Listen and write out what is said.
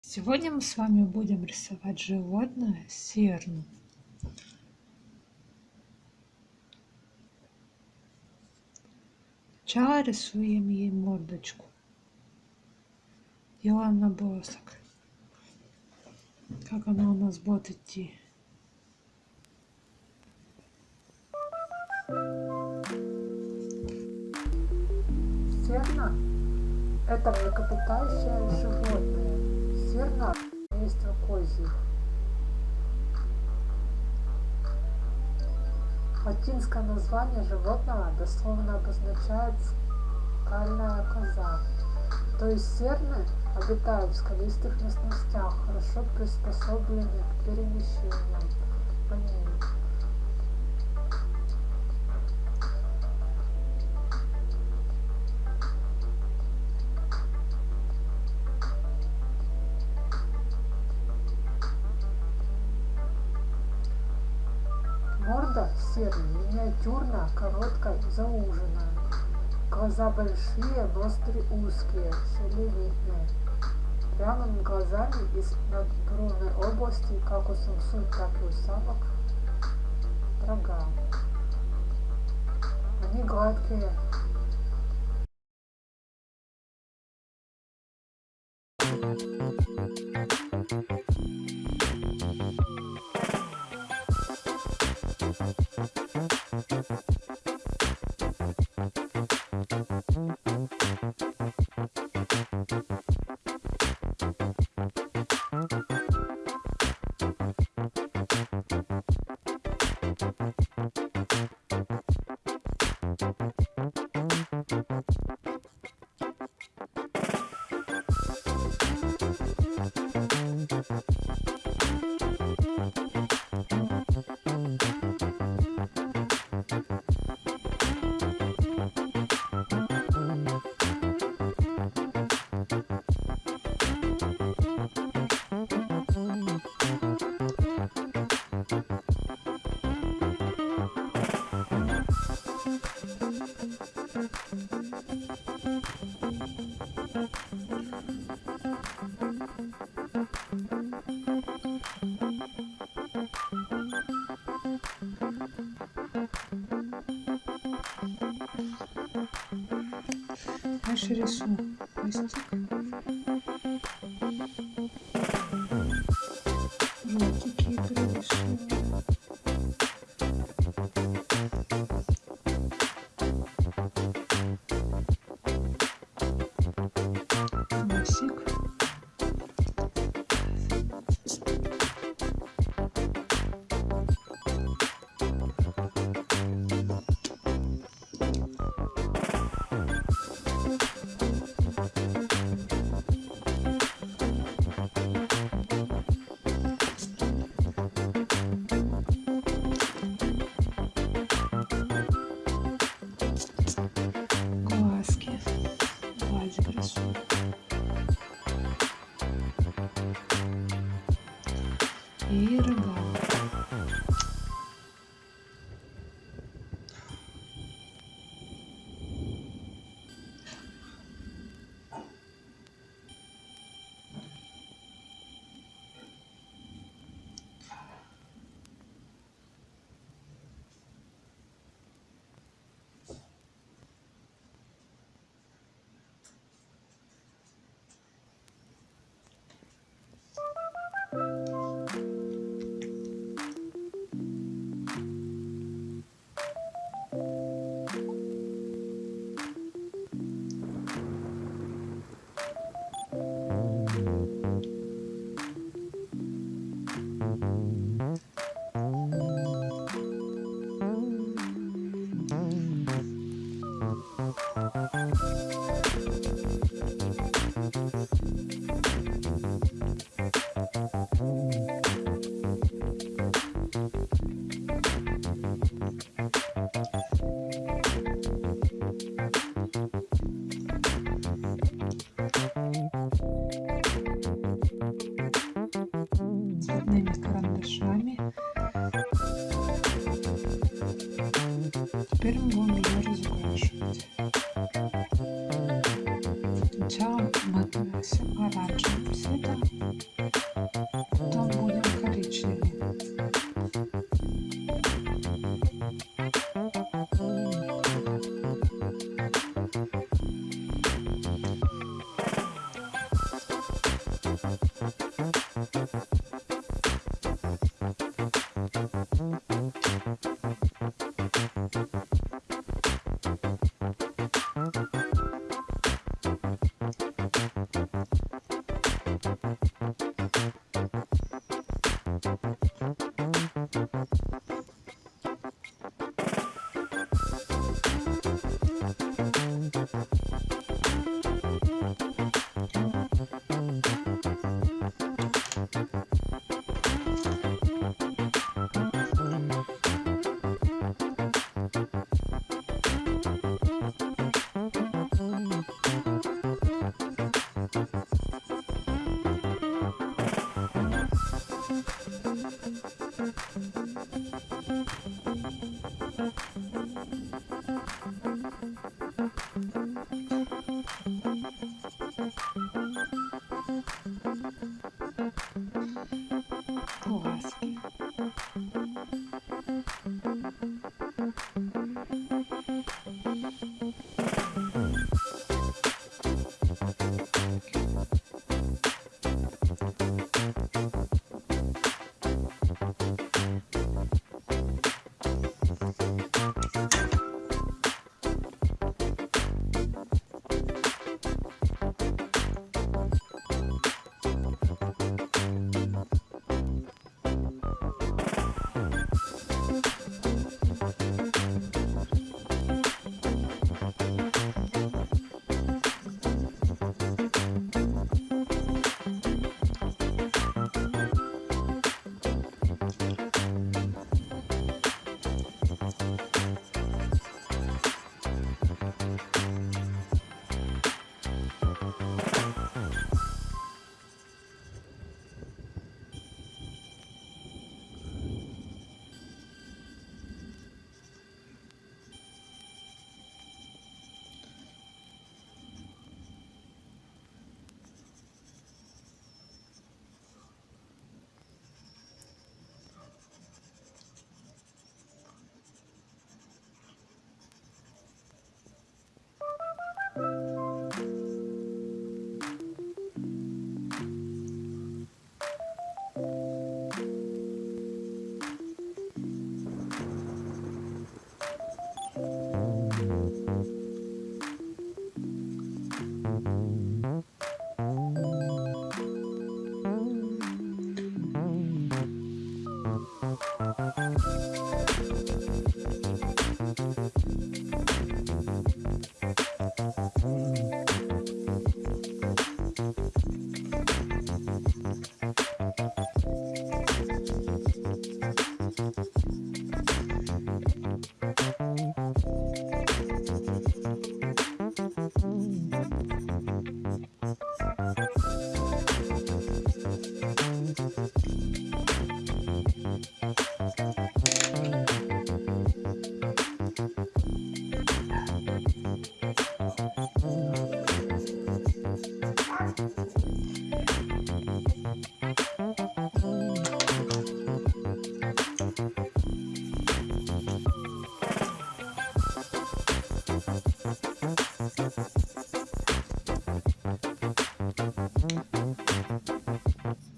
Сегодня мы с вами будем рисовать животное серну. Сначала рисуем ей мордочку. Делаем набросок. Как она у нас будет идти. Серна – это млекопитающее животное. Серна – семейство козьих. Латинское название животного дословно обозначает скальная коза. То есть серны обитают в скалистых местностях, хорошо приспособлены к перемещениям по ним. Морда серой, миниатюрная, короткая, зауженная. Глаза большие, ноздри узкие, селевидные. Прямыми глазами из надбровной области, как у самцов, так и у самок, рога. Они гладкие, Дальше рисуем хвостик. Желтики пририсуем. И карандашами. Теперь мы будем ее разукрашивать. Сначала мы оранжевым цветом Потом будем podcast. Thank you.